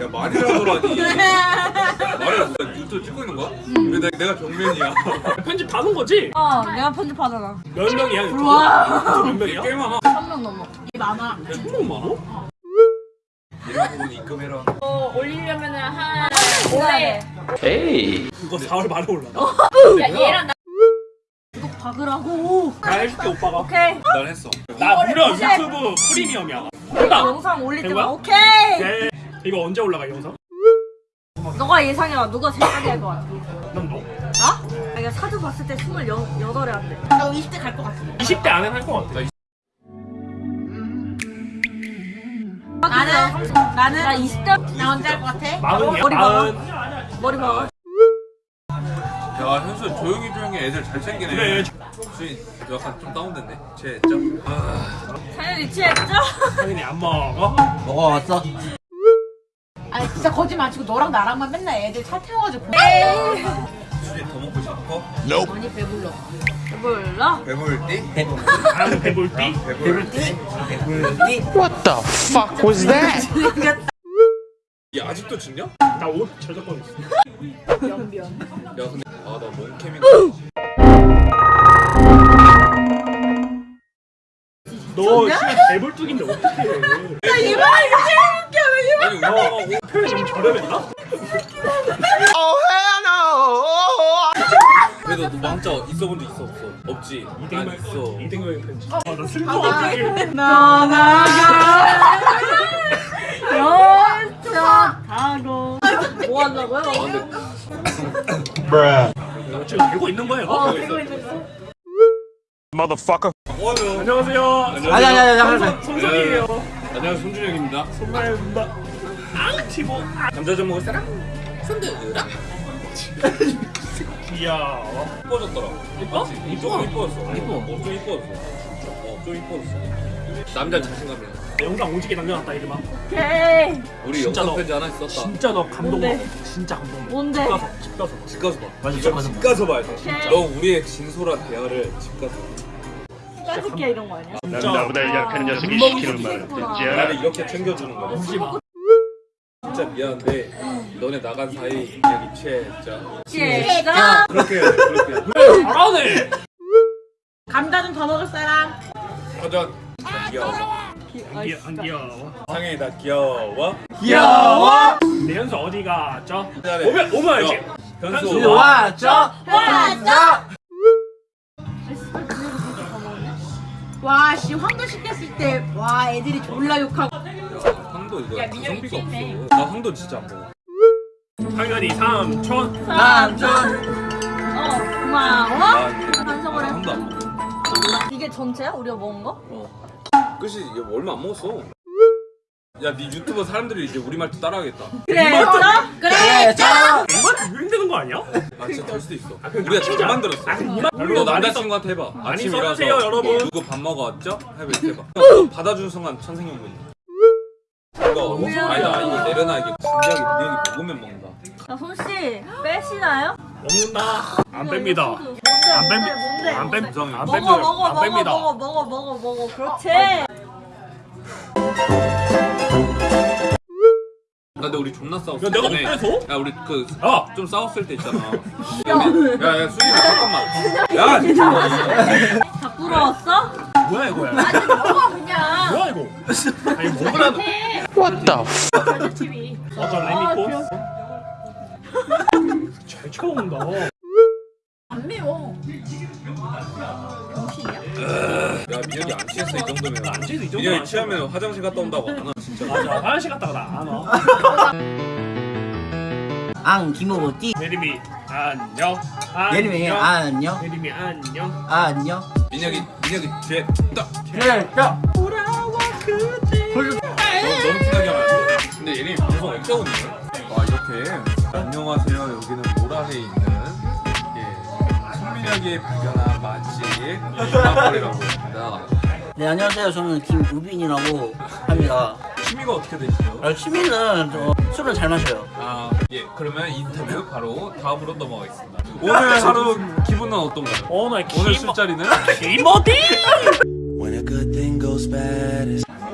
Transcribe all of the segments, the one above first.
야 말이라더라니 말을 뭐야 유튜브 찍고 있는 거야? 왜 내, 내가 정면이야 편집 다 놓은 거지? 어, 내가 편집하잖아. 몇 명이야 유튜브? 몇 명이야? 꽤 많아 3명 넘어. 이 많아. 천명 많아? 이런 부분 입금해라 어, 올리려면은 한 올해 이거 4월 말에 올라가 야 얘랑 나 박으라고. 나 해줄게 오빠가 오케이. 난 했어 나 무려 유튜브 프리미엄이야 영상 올릴 때만 거야? 오케이. 네. 이거 언제 올라가 이 영상? 너가 예상해봐. 누가 제일 빨리 할 거야? 넌 너? 나? 아, 이거 사주 봤을 때 28에 한대. 나 20대 갈 것 같아. 20대 안에 할것 같아 나는 나는 나 20대 나 언제 할 것 같아? 마흔이야? 머리. 마흔 머리 봐봐. 야 현수 조용히 조용히 애들 잘 챙기네 그래. 수인 약간 좀 다운됐네 쟤 좀 아, 사연이 취했죠? 당연히 안 먹어 먹어왔어? 아니 진짜 거짓말 안 치고 너랑 나랑만 맨날 애들 차 태워가지고 수인 더 먹고 싶어? 많이 배불러 몰라. 배불띠? 나는 배불띠 배불띠? 배불띠? 얘 아직도 찍냐? 야나옷 저작권 있어 근데 아나 몽캠인가 너 진짜 배불뚝인데 어떡해 이 말이 제일 웃겨. 왜 이- 아니 우와 표현이 좀 저렴했나? 그래도 너 망자 있어본 적 있어 없어? 없지? 난 있어. 이등병의 편지. 아나 슬퍼. 어떡해 나나가 연차하고. 뭐 한다고요? 아 근데 지금 되고 있는 거예요? 어, 있어. 있는 뭐하세요? 안녕하세요. 아니 아니 아니 아니 손석이에요 안녕하세요 손준혁입니다. 손말입니다. 앙 티보. 감자 좀 먹을 사람? 귀여워 이뻐졌더라 이뻐? 조금 이뻐졌어. 이뻐. 어좀 이뻐졌어. 어좀 이뻐졌어. 남자 자신감이야. 내 영상 오지게 남겨놨다 이름아. 오케이. 우리 진짜 영상 너- 편지 하나 있었다. 진짜 너 감동? 먹어 진짜 감동 먹어 뭔데? 집 가서 집 가서 집 가서 봐 맞아, 이거 집 가서 집 가서 봐야 돼. 오케이. 너 우리의 진솔한 대화를 집 가서 짜증게 이런 거 아니야? 진짜 나보다 약한 녀석이 밥 시키는 말을 싶구나. 듣지 나를 않아. 이렇게 챙겨주는 거야 울지마 진짜 미안한데 너네 나간 사이 여기 취했자 시작. 그렇게 그렇게 돼 잘하네 감자 좀 더 먹을 사람. 나 귀여워 안 귀여- 안 귀여워 상현이 나 귀여워 귀여워 내 연수 어디? 잘해. 오면 오면 알지 야, 현수 현수 왔죠? 왔죠? 와씨 황도 시켰을 때. 와 애들이 졸라 욕하고. 황도 이거 야, 가성비가 민혁이 없어. 나 황도 진짜 안 먹어. 당연히 삼촌 남준 어, 고마워. 아 반성을 해. 황도 안 먹어. 이게 전체야? 우리가 먹은 거? 끝이 이게 얼마 안 먹었어. 야네 유튜버 사람들이 이제 우리 말 도 따라하겠다. 그래. 어? 그래 유행되는 거 아니야? 아 진짜 될 수도 있어 우리가 잘 만들었어 아 이만 너 남자친구한테 해봐 많이 써주세요, 여러분. 누구 밥? 해봐 이렇게 해봐 너 받아주는 순간 천생연분이야 이거 아니 나 이거 내려놔 이게 진작에 민혁이 먹으면 먹는다 자, 손씨 빼시나요? 먹는다 안 뺍니다? 안? 뺍니다? 안 뺍, 부정이. 안 먹어 뺍니다 먹어 안 먹어 뺍니다 먹어 먹어 먹어 먹어 그렇지 나 근데 우리 존나 싸웠어. 야, 내가 전에. 못 빼서? 야 우리 그 야. 좀 싸웠을 때 있잖아. 야야 수진아 잠깐만. 야 진짜. 다 부러웠어? 뭐야 이거야 그냥. 뭐야 이거? 아니 먹으라는 TV 맞아 레미코 잘 쳐먹는다. 안 매워. 야 민혁이 안 취했어 이 정도면. 안 취해서 이 정도면 민혁이 안 취하면 화장실 갔다 온다고. 안와 진짜 맞아 화장실 갔다가 나안와 앙 김호띠. 예림이 안녕. 예림이 안녕. 예림이 안녕. 안녕. 민혁이 민혁이 뒤에 딱 그래 자 돌아와 그대. 너, 너무 티나게 하면 안돼. 근데 예림이 있는 거야? 와 이렇게 안녕하세요. 여기는 모란에 있는 예, 손민혁이 발견한 맛집 맛거리라고 합니다. 네 안녕하세요. 저는 김우빈이라고 합니다 취미가 어떻게 되시죠? 아, 취미는 저 술을 잘 마셔요 아, 예. 그러면 인터뷰 바로 다음으로 넘어가겠습니다. 오늘 하루 기분은 어떤가요? 오늘 오늘 김 술자리는? it's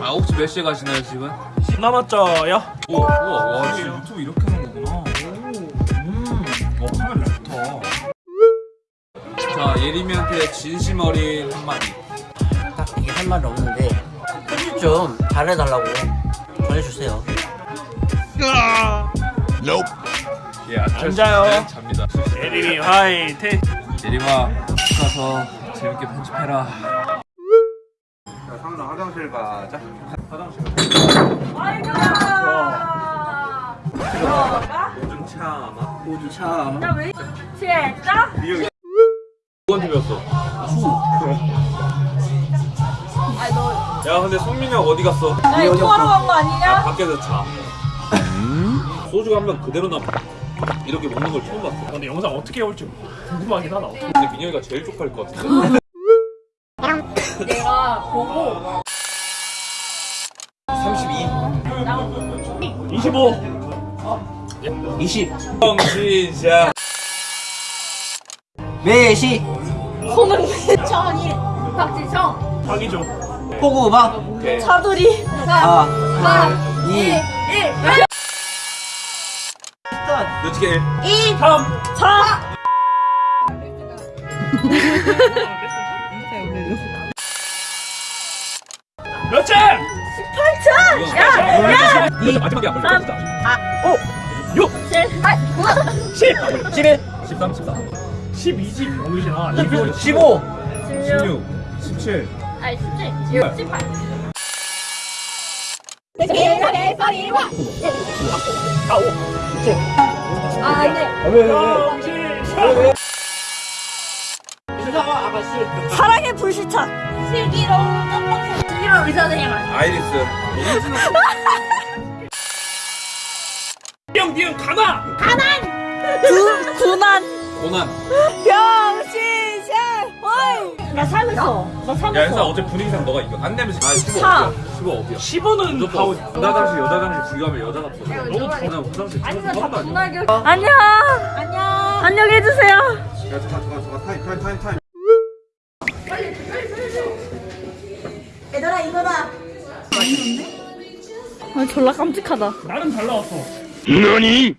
아, 혹시 몇 시에 가시나요 지금? 남았죠요? 오, 우와, 와, 진짜 유튜브 이렇게 하는 거구나. 오, 음, 어, 카메라 좋다. 자, 예림이한테 진심 어린 한마디. 딱히 할 말이 없는데 편집 좀 잘해달라고 전해주세요. 예, 안 앉아요. 잡니다. 예림이 화이팅! 예림아, 집 가서 재밌게 편집해라. 아이고야. 요즘 참아. 모두 참. 야 왜? 진짜? 누 야, 근데 성민이 형 어디 갔어? 야 이거 통화로 간 거 아니냐? 밖에서 자. 소주가 한병 그대로 남. 이렇게 먹는 걸 처음 봤어. 근데 영상 어떻게 올지 궁금하긴 하다. 근데 민영이가 제일 쪽팔릴 것 같은데. 내가 보고 32. 25! 20. 정신샷. 매시. 손흥민, 천일, 박지성, 박이죠. 포구 음악. 오케이. 차두리, 아. 4, 2, 2. 1, 눈치게 1. 2, 3! 4. 몇 점? 8차! 야! 야! 마지막에 안 불러. 진짜. 7, 8, 9, 10! 11. 13, 14. 12집 병이잖아. 12. 15. 16, 16, 17. 아니 17, 18. 아, 안 돼. 정신! 사랑의 불시착. 슬기로운 깜빡 슬기로운 의사 선생님 아니야? 아이리스. 띠용 띠용 가나! 구, 군한 고난. 병신살 호이 나 살았어 나 야, 살았어 일단 어제 분위기상 너가 이겨. 안 내면 아, 15 사. 어디야? 15 어디야? 15는 무조건 가오. 남자 당시 여자 당시 비교하면 여자가 더. 너무 그냥 화장실 한거 아니야? 분할교 안녕 안녕 안녕 해주세요 야, 잠깐, 잠깐, 잠깐, 타임, 타임, 타임, 타임. 얘들아 이거다. 아 졸라 깜찍하다 나름 잘 나왔어. 너니?